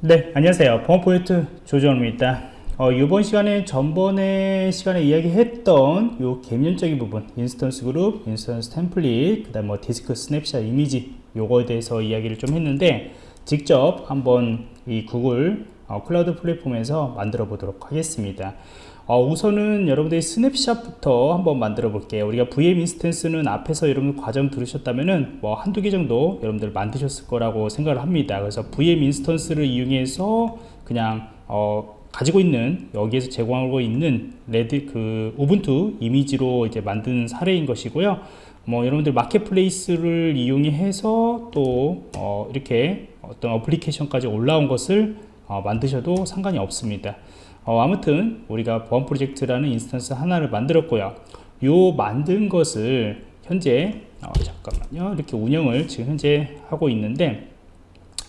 네 안녕하세요. 범포인트 조정입니다. 어, 이번 시간에 전번에 시간에 이야기했던 요 개념적인 부분 instance 그룹, instance template 그 다음 뭐 디스크 스냅샷 이미지 요거에 대해서 이야기를 좀 했는데 직접 한번 이 구글 어, Cloud Platform에서 만들어 보도록 하겠습니다 어, 우선은 여러분들이 snapshot부터 한번 만들어 볼게요. 우리가 VM 인스턴스는 앞에서 여러분 과정 들으셨다면은 뭐 한두 개 정도 여러분들 만드셨을 거라고 생각을 합니다. 그래서 VM 인스턴스를 이용해서 그냥 어, 가지고 있는 여기에서 제공하고 있는 레드 그 우분투 이미지로 이제 만든 사례인 것이고요. 뭐 여러분들 marketplace를 이용해서 또 어, 이렇게 어떤 어플리케이션까지 올라온 것을 어, 만드셔도 상관이 없습니다. 어, 아무튼 우리가 보안 프로젝트라는 instance 하나를 만들었고요. 요 만든 것을 현재 어, 잠깐만요. 이렇게 운영을 지금 현재 하고 있는데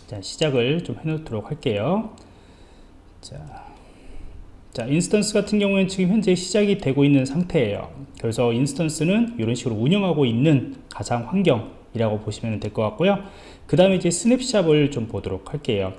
자 시작을 좀 해놓도록 할게요. 자, 자 instance 같은 경우에는 지금 현재 시작이 되고 있는 상태예요. 그래서 instance는 이런 식으로 운영하고 있는 가상 환경이라고 보시면 될 것 같고요. 그 다음에 이제 snapshot을 좀 보도록 할게요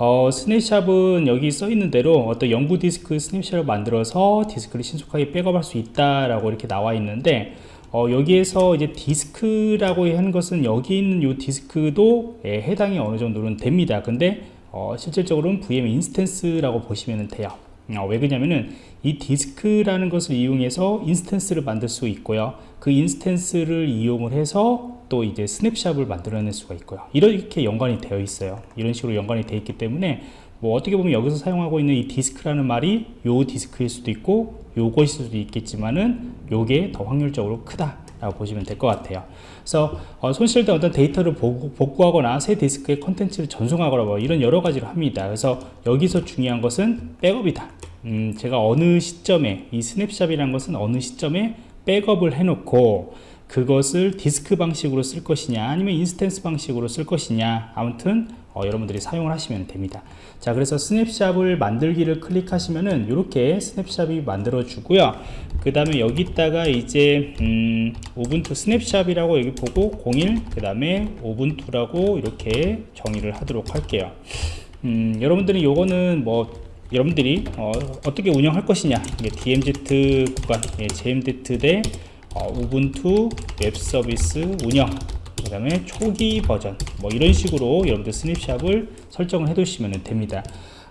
어, snapshot은 여기 써 있는 대로 어떤 영구 디스크 snapshot을 만들어서 디스크를 신속하게 백업할 수 있다라고 이렇게 나와 있는데 어, 여기에서 이제 디스크라고 하는 것은 여기 있는 이 디스크도 예, 해당이 어느 정도는 됩니다. 근데 어, 실질적으로는 VM 인스턴스라고 보시면 돼요. 어, 왜 그러냐면은 이 디스크라는 것을 이용해서 instance를 만들 수 있고요. 그 instance를 이용을 해서 또 이제 snapshot을 만들어낼 수가 있고요. 이렇게 연관이 되어 있어요. 이런 식으로 연관이 되어 있기 때문에 뭐 어떻게 보면 여기서 사용하고 있는 이 디스크라는 말이 요 디스크일 수도 있고 요것일 수도 있겠지만은 요게 더 확률적으로 크다 라고 보시면 될 것 같아요. 그래서 어, 손실된 어떤 데이터를 복구, 하거나 새 디스크의 컨텐츠를 전송하거나 뭐 이런 여러 가지를 합니다. 그래서 여기서 중요한 것은 백업이다. 음, 제가 어느 시점에 이 snapshot이라는 것은 어느 시점에 백업을 해놓고 그것을 디스크 방식으로 쓸 것이냐 아니면 instance 방식으로 쓸 것이냐 아무튼 어, 여러분들이 사용을 하시면 됩니다. 자 그래서 snapshot을 만들기를 클릭하시면은 이렇게 snapshot이 만들어 주고요. 그 다음에 여기다가 이제 음, 우분투 snapshot이라고 여기 보고 01 그 다음에 우분투라고 이렇게 정의를 하도록 할게요. 음, 여러분들이 요거는 뭐 여러분들이 어, 어떻게 운영할 것이냐. 이게 DMZ 구간 예, DMZ 대 어, 우분투 웹 서비스 운영 그 다음에 초기 버전 뭐 이런 식으로 여러분들 snapshot을 설정을 해 두시면 됩니다.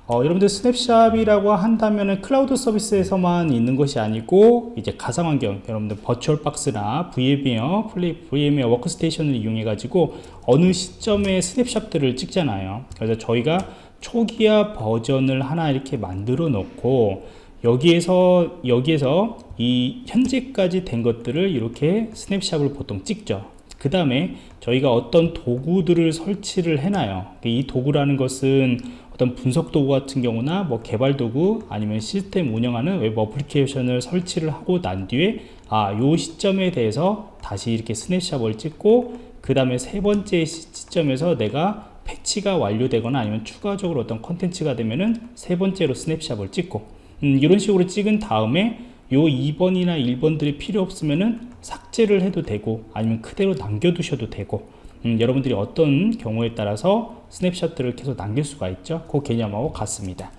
어, 여러분들 snapshot이라고 한다면 클라우드 서비스에서만 있는 것이 아니고 이제 가상환경 여러분들 VirtualBox나 VMware, VMware Workstation을 이용해 가지고 어느 시점에 snapshot들을 찍잖아요. 그래서 저희가 초기화 버전을 하나 이렇게 만들어 놓고 여기에서 여기에서 이 현재까지 된 것들을 이렇게 snapshot을 보통 찍죠 그 다음에 저희가 어떤 도구들을 설치를 해놔요. 이 도구라는 것은 어떤 분석 도구 같은 경우나 뭐 개발 도구 아니면 시스템 운영하는 웹 어플리케이션을 설치를 하고 난 뒤에 아 요 시점에 대해서 다시 이렇게 snapshot을 찍고 그 다음에 세 번째 시점에서 내가 패치가 완료되거나 아니면 추가적으로 어떤 컨텐츠가 되면은 세 번째로 snapshot을 찍고. 음, 이런 식으로 찍은 다음에 요 2번이나 1번들이 필요 없으면은 삭제를 해도 되고 아니면 그대로 남겨두셔도 되고 음, 여러분들이 어떤 경우에 따라서 snapshot들을 계속 남길 수가 있죠? 그 개념하고 같습니다.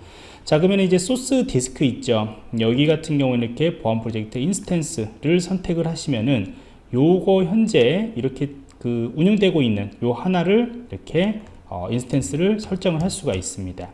자 그러면 이제 소스 디스크 있죠? 여기 같은 경우는 이렇게 보안 프로젝트 instance를 선택을 하시면은 요거 현재 이렇게 그 운영되고 있는 요 하나를 이렇게 어, instance를 설정을 할 수가 있습니다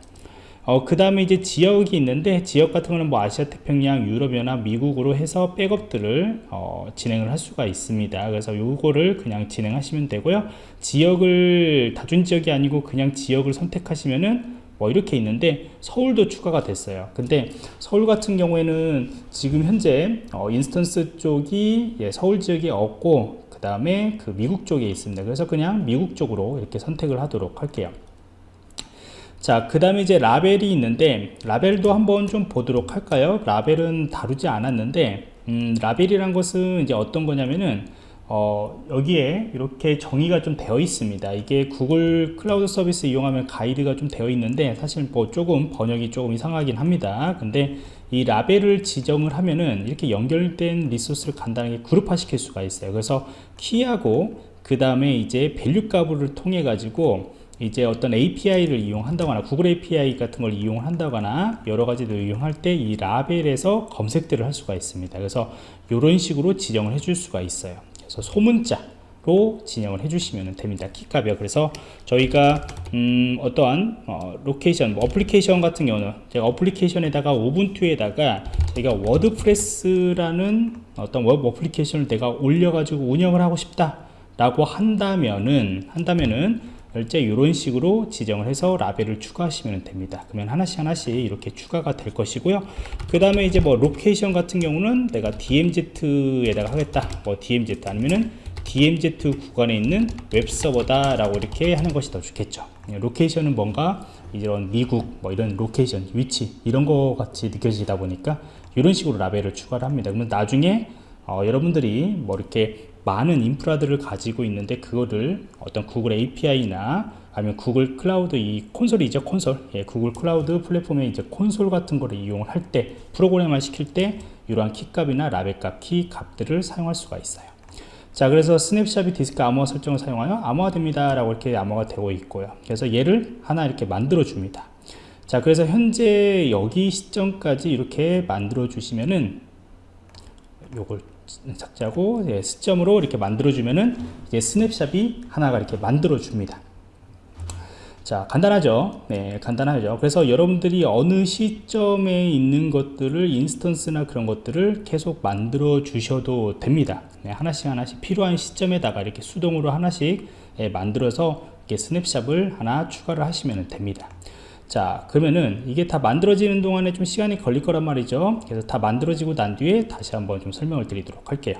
어, 그 다음에 이제 지역이 있는데 지역 같은 거는 뭐 아시아 태평양 유럽연합 미국으로 해서 백업들을 어, 진행을 할 수가 있습니다. 그래서 요거를 그냥 진행하시면 되고요. 지역을 다중 지역이 아니고 그냥 지역을 선택하시면은 뭐 이렇게 있는데 서울도 추가가 됐어요. 근데 서울 같은 경우에는 지금 현재 어, instance 쪽이 예, 서울 지역에 없고 그 다음에 그 미국 쪽에 있습니다. 그래서 그냥 미국 쪽으로 이렇게 선택을 하도록 할게요 자, 그 다음에 이제 라벨이 있는데, 라벨도 한번 좀 보도록 할까요? 라벨은 다루지 않았는데, 음, 라벨이란 것은 이제 어떤 거냐면은, 어, 여기에 이렇게 정의가 좀 되어 있습니다. 이게 구글 클라우드 서비스 이용하면 가이드가 좀 되어 있는데, 사실 뭐 조금 번역이 조금 이상하긴 합니다. 근데 이 라벨을 지정을 하면은 이렇게 연결된 resource를 간단하게 그룹화 시킬 수가 있어요. 그래서 키하고 그 다음에 이제 value 값을 통해 가지고 이제 어떤 API를 이용한다거나 구글 API 같은 걸 이용한다거나 여러 가지를 이용할 때 이 라벨에서 검색들을 할 수가 있습니다. 그래서 이런 식으로 지정을 해 줄 수가 있어요. 그래서 소문자로 진행을 해주시면 됩니다. 키값이요. 그래서 저희가 음, 어떠한 어, location, 뭐 어플리케이션 같은 경우는 제가 application에다가 우분투에다가 저희가 워드프레스라는 어떤 웹 application을 내가 올려가지고 운영을 하고 싶다 라고 한다면은 한다면은 결제 이런 식으로 지정을 해서 라벨을 추가하시면 됩니다. 그러면 하나씩 하나씩 이렇게 추가가 될 것이고요. 그 다음에 이제 뭐 location 같은 경우는 내가 DMZ에다가 하겠다. 뭐 DMZ 아니면은 DMZ 구간에 있는 웹서버다 라고 이렇게 하는 것이 더 좋겠죠. 예, location은 뭔가 이런 미국 뭐 이런 location 위치 이런 거 같이 느껴지다 보니까 이런 식으로 라벨을 추가를 합니다. 그러면 나중에 어, 여러분들이 뭐 이렇게 많은 인프라들을 가지고 있는데 그거를 어떤 구글 API나 아니면 구글 클라우드 이 콘솔이죠 콘솔. 예, 구글 클라우드 플랫폼에 이제 콘솔 같은 거를 이용을 할 때 프로그램을 시킬 때 이러한 키값이나 라벨값 키 값들을 사용할 수가 있어요. 자 그래서 snapshot이 디스크 암호화 설정을 사용하여 암호화 됩니다 라고 이렇게 암호가 되고 있고요. 그래서 얘를 하나 이렇게 만들어 줍니다. 자 그래서 현재 여기 시점까지 이렇게 만들어 주시면은 요걸 예, 시점으로 이렇게 만들어 주면은 이제 스냅샷이 하나가 이렇게 만들어 줍니다. 자 간단하죠? 네 간단하죠. 그래서 여러분들이 어느 시점에 있는 것들을 인스턴스나 그런 것들을 계속 만들어 주셔도 됩니다. 네, 하나씩 하나씩 필요한 시점에다가 이렇게 수동으로 하나씩 예, 만들어서 이렇게 snapshot을 하나 추가를 하시면 됩니다 자 그러면은 이게 다 만들어지는 동안에 좀 시간이 걸릴 거란 말이죠. 그래서 다 만들어지고 난 뒤에 다시 한번 좀 설명을 드리도록 할게요.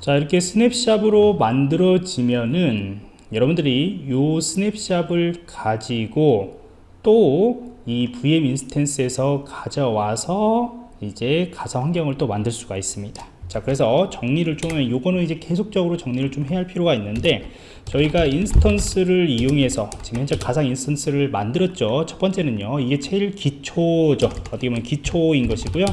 자 이렇게 snapshot으로 만들어지면은 여러분들이 이 snapshot을 가지고 또 이 VM 인스턴스에서 가져와서 이제 가상 환경을 또 만들 수가 있습니다. 자 그래서 정리를 좀 요거는 이제 계속적으로 정리를 좀 해야 할 필요가 있는데 저희가 instance를 이용해서 지금 현재 가상 instance를 만들었죠. 첫 번째는요 이게 제일 기초죠. 어떻게 보면 기초인 것이고요.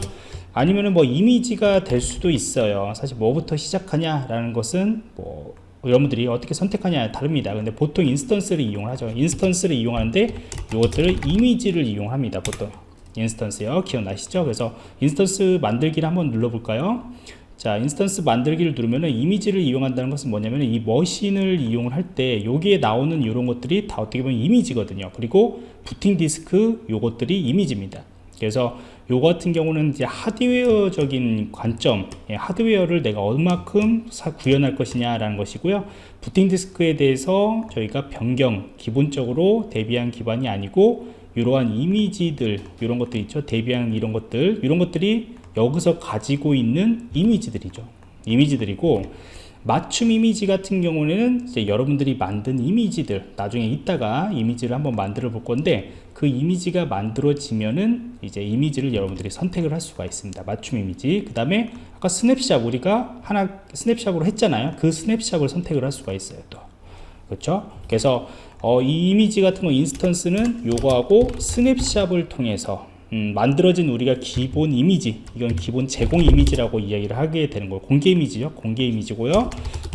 아니면은 뭐 이미지가 될 수도 있어요. 사실 뭐부터 시작하냐 라는 것은 뭐 여러분들이 어떻게 선택하냐에 다릅니다. 근데 보통 instance를 이용 하죠. instance를 이용하는데 이것들을 이미지를 이용합니다 보통. instance요. 기억나시죠? 그래서 instance 만들기를 한번 눌러볼까요 자 instance 만들기를 누르면은 이미지를 이용한다는 것은 뭐냐면 이 machine을 이용을 할 때 여기에 나오는 이런 것들이 다 어떻게 보면 이미지거든요. 그리고 부팅 디스크 요것들이 이미지입니다. 그래서 요 같은 경우는 이제 하드웨어적인 관점 예, 하드웨어를 내가 얼마큼 구현할 것이냐 라는 것이고요. 부팅 디스크에 대해서 저희가 변경 기본적으로 데비안 기반이 아니고 이러한 이미지들 이런 것들 있죠. 데비안 이런 것들 이런 것들이 여기서 가지고 있는 이미지들이죠. 이미지들이고 맞춤 이미지 같은 경우는 이제 여러분들이 만든 이미지들 나중에 이따가 이미지를 한번 만들어 볼 건데 그 이미지가 만들어지면은 이제 이미지를 여러분들이 선택을 할 수가 있습니다. 맞춤 이미지. 그 다음에 아까 스냅샷 우리가 하나 snapshot으로 했잖아요. 그 snapshot을 선택을 할 수가 있어요 또. 그렇죠? 그래서 어, 이 이미지 같은 거 instance는 요거하고 snapshot을 통해서 음, 만들어진 우리가 기본 이미지 이건 기본 제공 이미지라고 이야기를 하게 되는 거예요. 공개 이미지죠. 공개 이미지고요.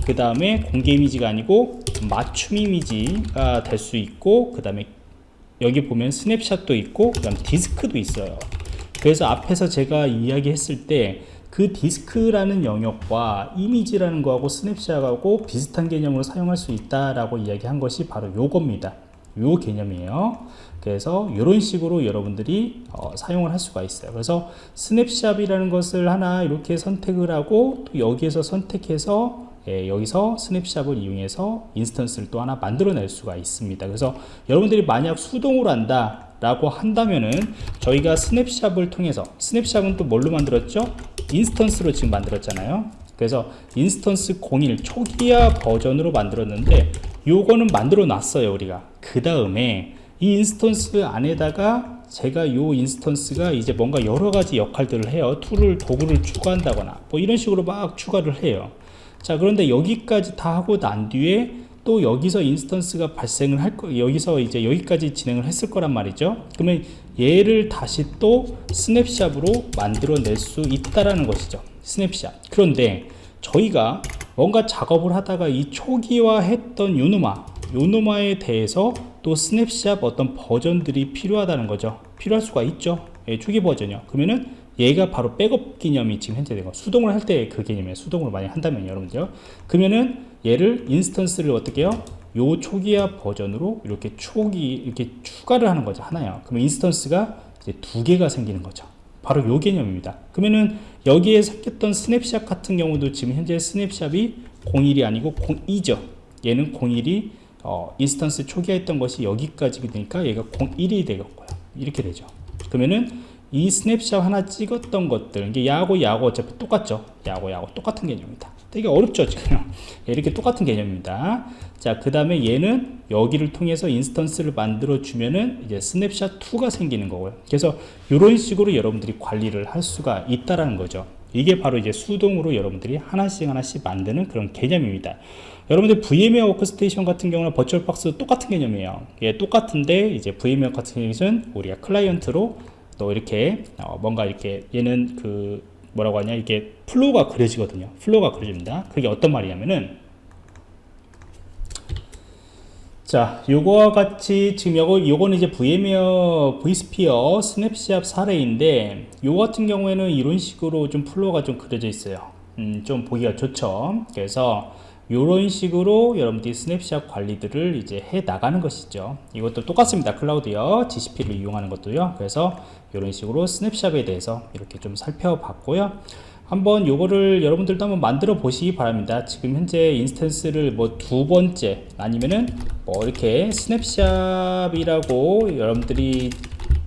그 다음에 공개 이미지가 아니고 맞춤 이미지가 될 수 있고 그 다음에 여기 보면 snapshot도 있고 그 다음 디스크도 있어요. 그래서 앞에서 제가 이야기했을 때 그 디스크라는 영역과 이미지라는 거하고 snapshot하고 비슷한 개념으로 사용할 수 있다라고 이야기한 것이 바로 요겁니다. 요 개념이에요 그래서 이런 식으로 여러분들이 어, 사용을 할 수가 있어요. 그래서 snapshot이라는 것을 하나 이렇게 선택을 하고 또 여기에서 선택해서 예, 여기서 snapshot을 이용해서 instance를 또 하나 만들어낼 수가 있습니다. 그래서 여러분들이 만약 수동으로 한다 라고 한다면은 저희가 snapshot을 통해서 snapshot은 또 뭘로 만들었죠? instance로 지금 만들었잖아요. 그래서 instance 01 초기화 버전으로 만들었는데 요거는 만들어 놨어요 우리가. 그 다음에 이 instance 안에다가 제가 요 instance가 이제 뭔가 여러 가지 역할들을 해요 tool을 도구를 추가한다거나 뭐 이런 식으로 막 추가를 해요 자 그런데 여기까지 다 하고 난 뒤에 또 여기서 instance가 발생을 할 거, 여기서 이제 여기까지 진행을 했을 거란 말이죠. 그러면 얘를 다시 또 snapshot으로 만들어낼 수 있다라는 것이죠. 스냅샷. 그런데 저희가 뭔가 작업을 하다가 이 초기화 했던 요노마 요노마에 대해서 또 스냅샷 어떤 버전들이 필요하다는 거죠. 필요할 수가 있죠. 예, 초기 버전이요. 그러면은 얘가 바로 백업 개념이 지금 현재 되고 수동을 할 때 그 개념이에요. 수동으로 많이 한다면 여러분들 그러면은 얘를 instance를 어떻게 해요? 요 초기화 버전으로 이렇게 초기 이렇게 추가를 하는 거죠 하나요. 그러면 instance가 이제 두 개가 생기는 거죠. 바로 요 개념입니다. 그러면은 여기에 생겼던 스냅샷 같은 경우도 지금 현재 snapshot이 01이 아니고 02죠. 얘는 01이 어, instance 초기화 했던 것이 여기까지 되니까 얘가 01이 되겠고요. 이렇게 되죠. 그러면은 이 스냅샷 하나 찍었던 것들 이게 야하고 야하고 어차피 똑같죠. 야하고 야하고 똑같은 개념입니다. 되게 어렵죠 지금. 이렇게 똑같은 개념입니다. 자 그 다음에 얘는 여기를 통해서 instance를 만들어 주면은 이제 스냅샷 2가 생기는 거고요. 그래서 이런 식으로 여러분들이 관리를 할 수가 있다라는 거죠 이게 바로 이제 수동으로 여러분들이 하나씩 하나씩 만드는 그런 개념입니다. 여러분들 VMware Workstation 같은 경우는 VirtualBox 똑같은 개념이에요. 예, 똑같은데 이제 VMware 같은 경우는 우리가 클라이언트로 또 이렇게 어, 뭔가 이렇게 얘는 그 뭐라고 하냐? 이게 flow가 그려지거든요. flow가 그려집니다. 그게 어떤 말이냐면은 자 요거와 같이 지금 요거 요거는 이제 VMware vSphere snapshot 사례인데 요 같은 경우에는 이런 식으로 좀 flow가 좀 그려져 있어요. 음, 좀 보기가 좋죠. 그래서 이런 식으로 여러분들이 스냅샷 관리들을 이제 해 나가는 것이죠. 이것도 똑같습니다. 클라우드요 GCP를 이용하는 것도요. 그래서 이런 식으로 snapshot에 대해서 이렇게 좀 살펴봤고요 한번 요거를 여러분들도 한번 만들어 보시기 바랍니다. 지금 현재 instance를 뭐 두 번째 아니면은 뭐 이렇게 snapshot이라고 여러분들이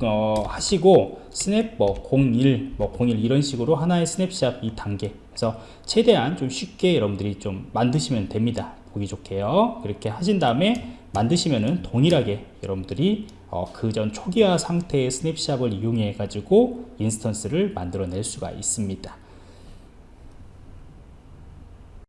어, 하시고 snap 뭐 01, 뭐 01 이런 식으로 하나의 스냅샷 이 단계. 그래서 최대한 좀 쉽게 여러분들이 좀 만드시면 됩니다. 보기 좋게요. 그렇게 하신 다음에 만드시면은 동일하게 여러분들이 어, 그전 초기화 상태의 snapshot을 이용해 가지고 instance를 만들어 낼 수가 있습니다